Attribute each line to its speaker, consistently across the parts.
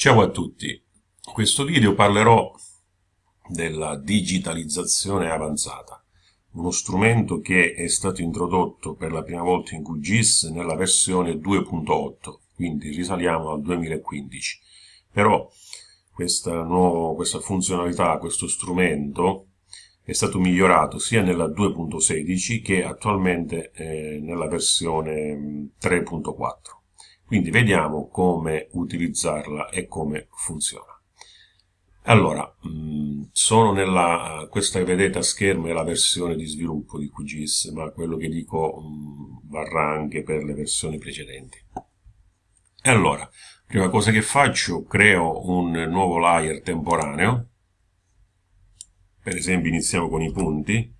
Speaker 1: Ciao a tutti, in questo video parlerò della digitalizzazione avanzata, uno strumento che è stato introdotto per la prima volta in QGIS nella versione 2.8, quindi risaliamo al 2015. Però questa, nuovo, questa funzionalità, questo strumento è stato migliorato sia nella 2.16 che attualmente eh, nella versione 3.4. Quindi vediamo come utilizzarla e come funziona. Allora, mm, sono nella, questa che vedete a schermo è la versione di sviluppo di QGIS, ma quello che dico mm, varrà anche per le versioni precedenti. Allora, prima cosa che faccio, creo un nuovo layer temporaneo, per esempio iniziamo con i punti,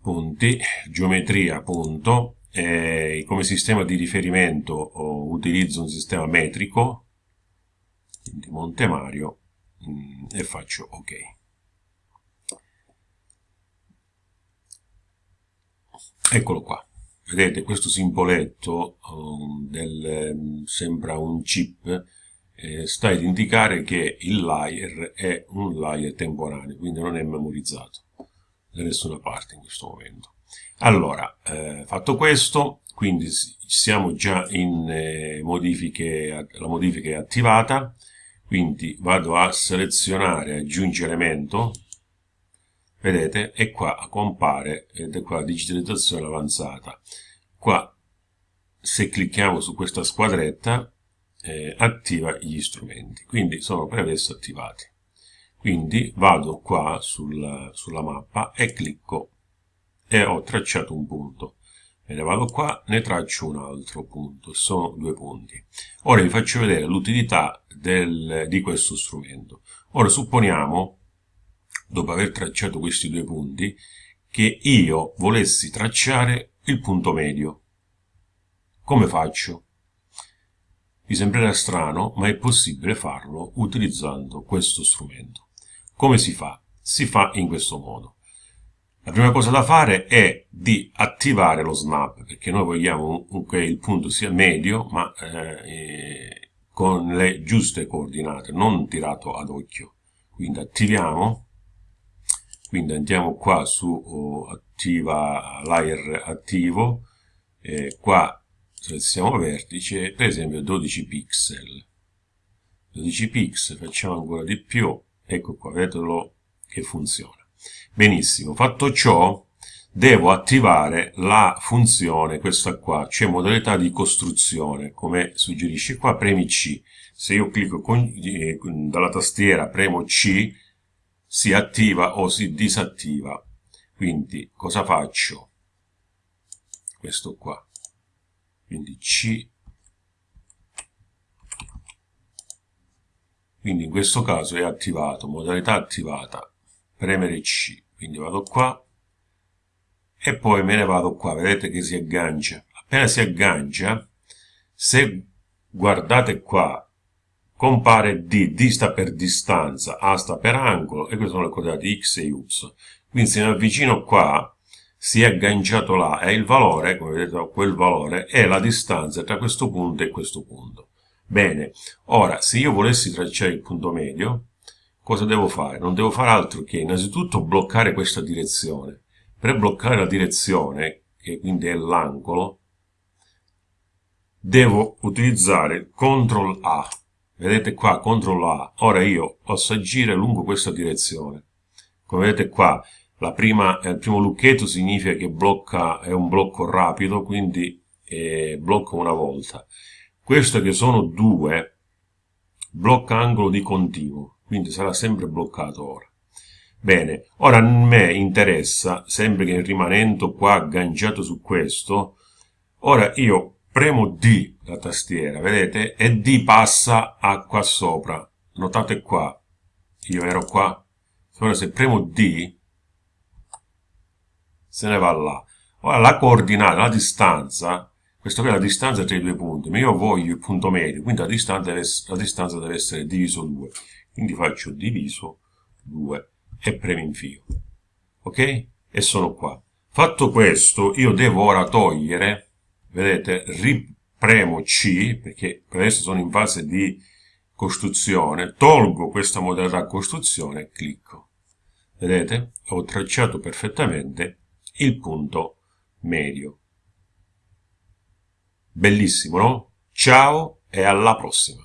Speaker 1: punti, geometria, punto, eh, come sistema di riferimento oh, utilizzo un sistema metrico, quindi Monte Mario, mh, mm, e faccio ok. Eccolo qua. Vedete, questo simboletto um, del, sembra un chip, eh, sta ad indicare che il layer è un layer temporaneo, quindi non è memorizzato da nessuna parte in questo momento. Allora, eh, fatto questo, quindi siamo già in eh, modifiche, la modifica è attivata, quindi vado a selezionare aggiungi elemento, vedete, e qua compare, ed è qua digitalizzazione avanzata. Qua, se clicchiamo su questa squadretta, eh, attiva gli strumenti, quindi sono per adesso attivati. Quindi vado qua sulla, sulla mappa e clicco e ho tracciato un punto. Me ne vado qua, ne traccio un altro punto, sono due punti. Ora vi faccio vedere l'utilità di questo strumento. Ora supponiamo, dopo aver tracciato questi due punti, che io volessi tracciare il punto medio. Come faccio? Vi sembrerà strano, ma è possibile farlo utilizzando questo strumento. Come si fa? Si fa in questo modo. La prima cosa da fare è di attivare lo snap, perché noi vogliamo che il punto sia medio, ma eh, con le giuste coordinate, non tirato ad occhio. Quindi attiviamo, quindi andiamo qua su oh, attiva layer attivo, eh, qua selezioniamo vertice, per esempio 12 pixel. 12 pixel, facciamo ancora di più, ecco qua, vedetelo che funziona. Benissimo, fatto ciò devo attivare la funzione, questa qua, cioè modalità di costruzione, come suggerisce qua, premi C. Se io clicco con, eh, dalla tastiera, premo C, si attiva o si disattiva. Quindi cosa faccio? Questo qua. Quindi C. Quindi in questo caso è attivato, modalità attivata, premere C. Quindi vado qua e poi me ne vado qua. Vedete che si aggancia. Appena si aggancia se guardate qua compare D, D sta per distanza, A sta per angolo e queste sono le coordinate X e Y. Quindi se mi avvicino qua si è agganciato là. E il valore, come vedete quel valore, è la distanza tra questo punto e questo punto. Bene, ora se io volessi tracciare il punto medio, cosa devo fare? Non devo fare altro che innanzitutto bloccare questa direzione. Per bloccare la direzione, che quindi è l'angolo, devo utilizzare CTRL A. Vedete qua, CTRL A. Ora io posso agire lungo questa direzione. Come vedete qua, prima, il primo lucchetto significa che blocca, è un blocco rapido, quindi eh, blocca una volta. Questo che sono due, blocca angolo di continuo quindi sarà sempre bloccato ora. Bene, ora a me interessa, sempre che rimanendo qua agganciato su questo, ora io premo D la tastiera, vedete? E D passa a qua sopra. Notate qua, io ero qua. Ora se premo D, se ne va là. Ora la coordinata, la distanza, questa qui è la distanza tra i due punti, ma io voglio il punto medio, quindi la distanza deve, la distanza deve essere diviso 2 quindi faccio diviso 2 e premo invio ok e sono qua fatto questo io devo ora togliere vedete premo C, perché per adesso sono in fase di costruzione, tolgo questa modalità costruzione e clicco. Vedete? Ho tracciato perfettamente il punto medio. Bellissimo, no? Ciao e alla prossima!